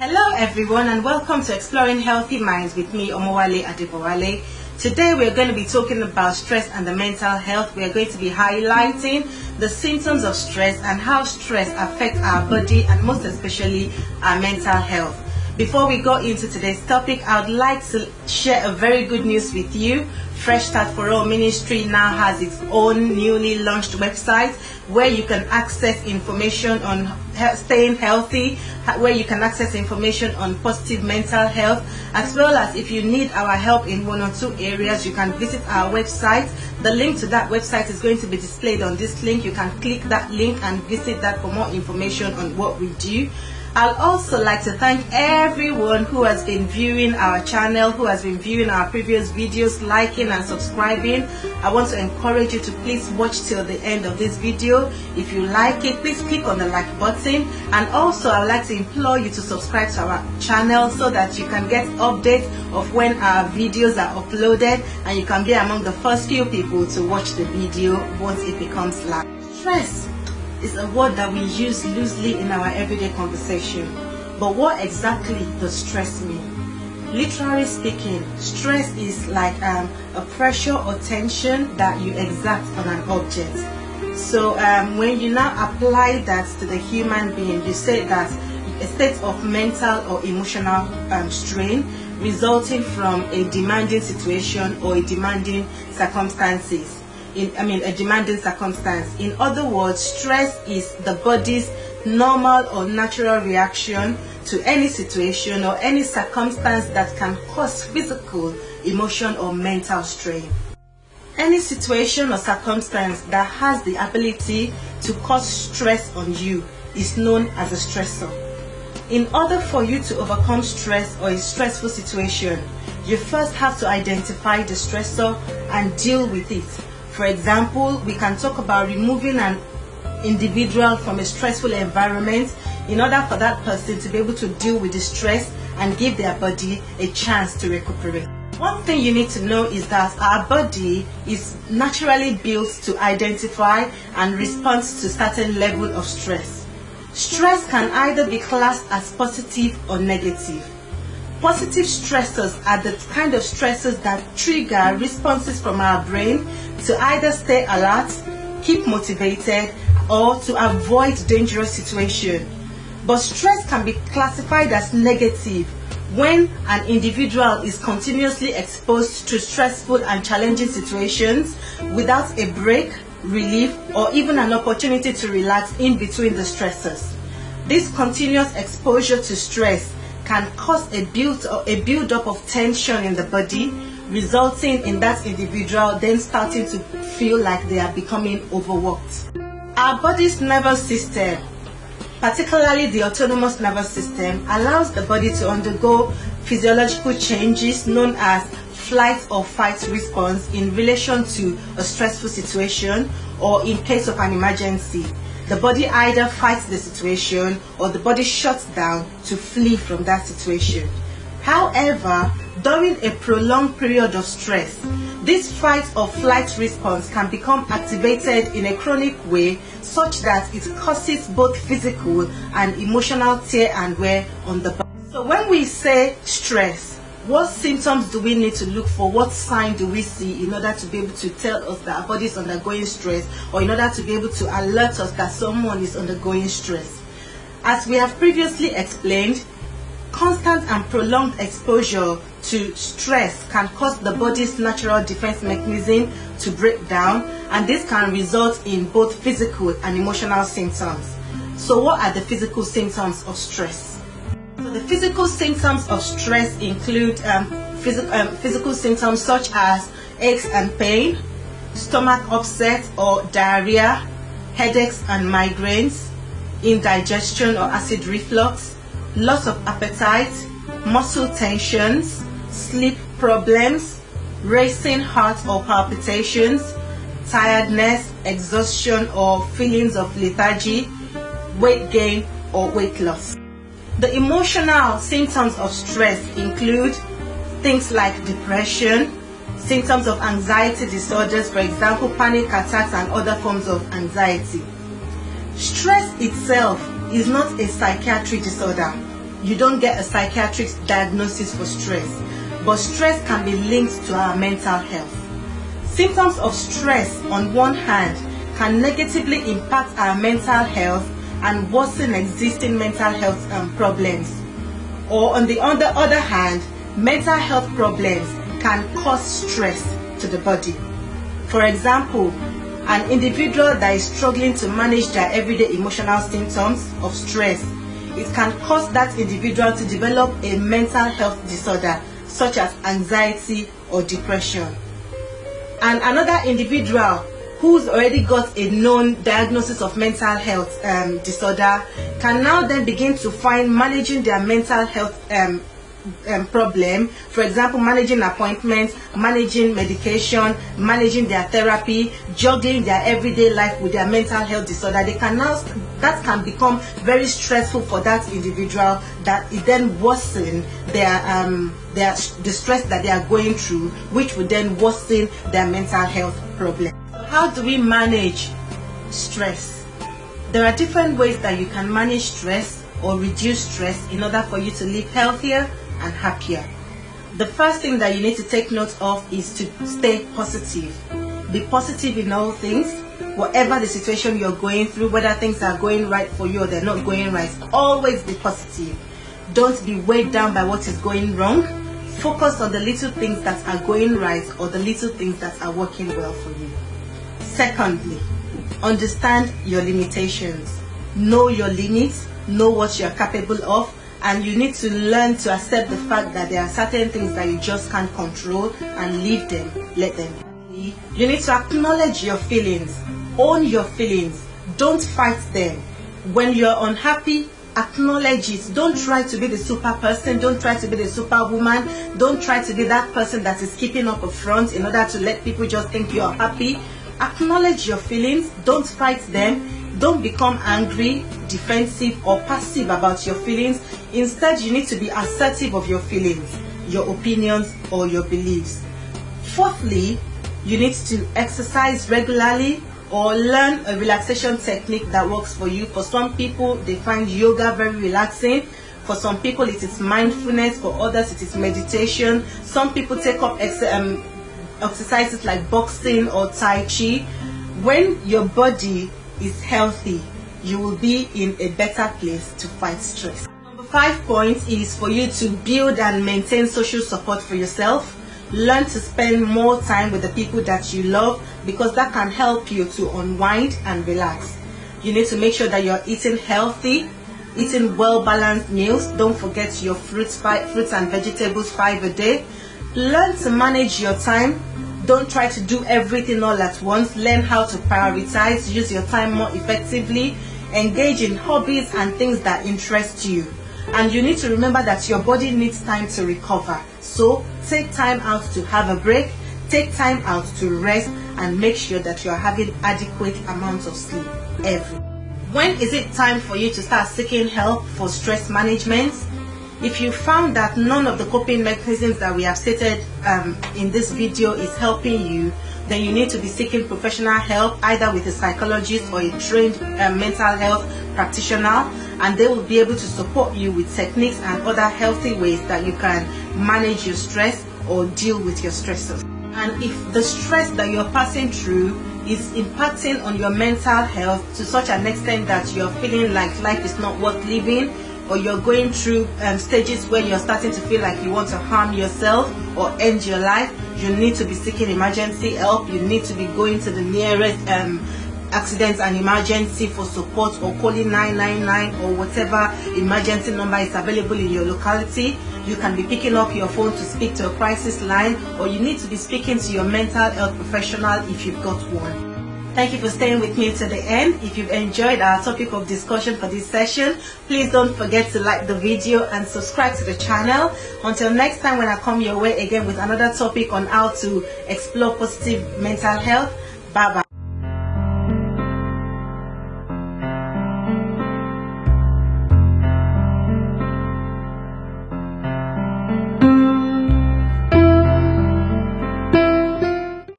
Hello everyone and welcome to Exploring Healthy Minds with me Omowale Adebowale. Today we are going to be talking about stress and the mental health. We are going to be highlighting the symptoms of stress and how stress affects our body and most especially our mental health. Before we go into today's topic, I would like to share a very good news with you. Fresh Start for All Ministry now has its own newly launched website where you can access information on staying healthy, where you can access information on positive mental health, as well as if you need our help in one or two areas, you can visit our website. The link to that website is going to be displayed on this link. You can click that link and visit that for more information on what we do. I'd also like to thank everyone who has been viewing our channel, who has been viewing our previous videos, liking and subscribing. I want to encourage you to please watch till the end of this video. If you like it, please click on the like button. And also, I would like to implore you to subscribe to our channel so that you can get updates of when our videos are uploaded and you can be among the first few people to watch the video once it becomes live. Stress is a word that we use loosely in our everyday conversation. But what exactly does stress mean? Literally speaking, stress is like um, a pressure or tension that you exert on an object. So um, when you now apply that to the human being, you say that a state of mental or emotional um, strain resulting from a demanding situation or a demanding circumstances in I mean a demanding circumstance. In other words, stress is the body's normal or natural reaction to any situation or any circumstance that can cause physical, emotion or mental strain. Any situation or circumstance that has the ability to cause stress on you is known as a stressor. In order for you to overcome stress or a stressful situation, you first have to identify the stressor and deal with it for example, we can talk about removing an individual from a stressful environment in order for that person to be able to deal with the stress and give their body a chance to recuperate. One thing you need to know is that our body is naturally built to identify and respond to certain level of stress. Stress can either be classed as positive or negative. Positive stressors are the kind of stressors that trigger responses from our brain to either stay alert, keep motivated, or to avoid dangerous situations. But stress can be classified as negative when an individual is continuously exposed to stressful and challenging situations without a break, relief, or even an opportunity to relax in between the stressors. This continuous exposure to stress can cause a build a build up of tension in the body resulting in that individual then starting to feel like they are becoming overworked. Our body's nervous system particularly the autonomous nervous system allows the body to undergo physiological changes known as flight or fight response in relation to a stressful situation or in case of an emergency the body either fights the situation or the body shuts down to flee from that situation. However, during a prolonged period of stress, this fight or flight response can become activated in a chronic way such that it causes both physical and emotional tear and wear on the body. So when we say stress, what symptoms do we need to look for? What sign do we see in order to be able to tell us that our body is undergoing stress or in order to be able to alert us that someone is undergoing stress? As we have previously explained, constant and prolonged exposure to stress can cause the body's natural defense mechanism to break down and this can result in both physical and emotional symptoms. So what are the physical symptoms of stress? So the physical symptoms of stress include um, phys um, physical symptoms such as aches and pain, stomach upset or diarrhea, headaches and migraines, indigestion or acid reflux, loss of appetite, muscle tensions, sleep problems, racing heart or palpitations, tiredness, exhaustion or feelings of lethargy, weight gain or weight loss. The emotional symptoms of stress include things like depression, symptoms of anxiety disorders, for example, panic attacks and other forms of anxiety. Stress itself is not a psychiatric disorder. you don't get a psychiatric diagnosis for stress, but stress can be linked to our mental health. Symptoms of stress, on one hand, can negatively impact our mental health and worsen existing mental health um, problems. Or on the other, other hand, mental health problems can cause stress to the body. For example, an individual that is struggling to manage their everyday emotional symptoms of stress, it can cause that individual to develop a mental health disorder such as anxiety or depression. And another individual who's already got a known diagnosis of mental health um, disorder can now then begin to find managing their mental health um, um, problem. For example managing appointments managing medication managing their therapy juggling their everyday life with their mental health disorder. They can now that can become very stressful for that individual that it then worsen their um their the stress that they are going through which would then worsen their mental health problem how do we manage stress there are different ways that you can manage stress or reduce stress in order for you to live healthier and happier. The first thing that you need to take note of is to stay positive. Be positive in all things. Whatever the situation you're going through, whether things are going right for you or they're not going right, always be positive. Don't be weighed down by what is going wrong. Focus on the little things that are going right or the little things that are working well for you. Secondly, understand your limitations. Know your limits, know what you're capable of, and you need to learn to accept the fact that there are certain things that you just can't control and leave them, let them be. You need to acknowledge your feelings, own your feelings, don't fight them. When you're unhappy, acknowledge it. Don't try to be the super person, don't try to be the superwoman, don't try to be that person that is keeping up a front in order to let people just think you're happy. Acknowledge your feelings, don't fight them don't become angry, defensive, or passive about your feelings. Instead, you need to be assertive of your feelings, your opinions, or your beliefs. Fourthly, you need to exercise regularly or learn a relaxation technique that works for you. For some people, they find yoga very relaxing. For some people, it is mindfulness. For others, it is meditation. Some people take up ex um, exercises like boxing or Tai Chi. When your body is healthy, you will be in a better place to fight stress. Number five point is for you to build and maintain social support for yourself. Learn to spend more time with the people that you love because that can help you to unwind and relax. You need to make sure that you're eating healthy, eating well-balanced meals. Don't forget your fruits, fruits and vegetables five a day. Learn to manage your time don't try to do everything all at once. Learn how to prioritize, use your time more effectively, engage in hobbies and things that interest you. And you need to remember that your body needs time to recover. So take time out to have a break, take time out to rest, and make sure that you are having adequate amounts of sleep every. When is it time for you to start seeking help for stress management? If you found that none of the coping mechanisms that we have stated um, in this video is helping you, then you need to be seeking professional help either with a psychologist or a trained um, mental health practitioner and they will be able to support you with techniques and other healthy ways that you can manage your stress or deal with your stressors. And if the stress that you're passing through is impacting on your mental health to such an extent that you're feeling like life is not worth living or you're going through um, stages where you're starting to feel like you want to harm yourself or end your life, you need to be seeking emergency help. You need to be going to the nearest um, accident and emergency for support or calling 999 or whatever emergency number is available in your locality. You can be picking up your phone to speak to a crisis line or you need to be speaking to your mental health professional if you've got one. Thank you for staying with me to the end. If you've enjoyed our topic of discussion for this session, please don't forget to like the video and subscribe to the channel. Until next time when I come your way again with another topic on how to explore positive mental health. Bye bye.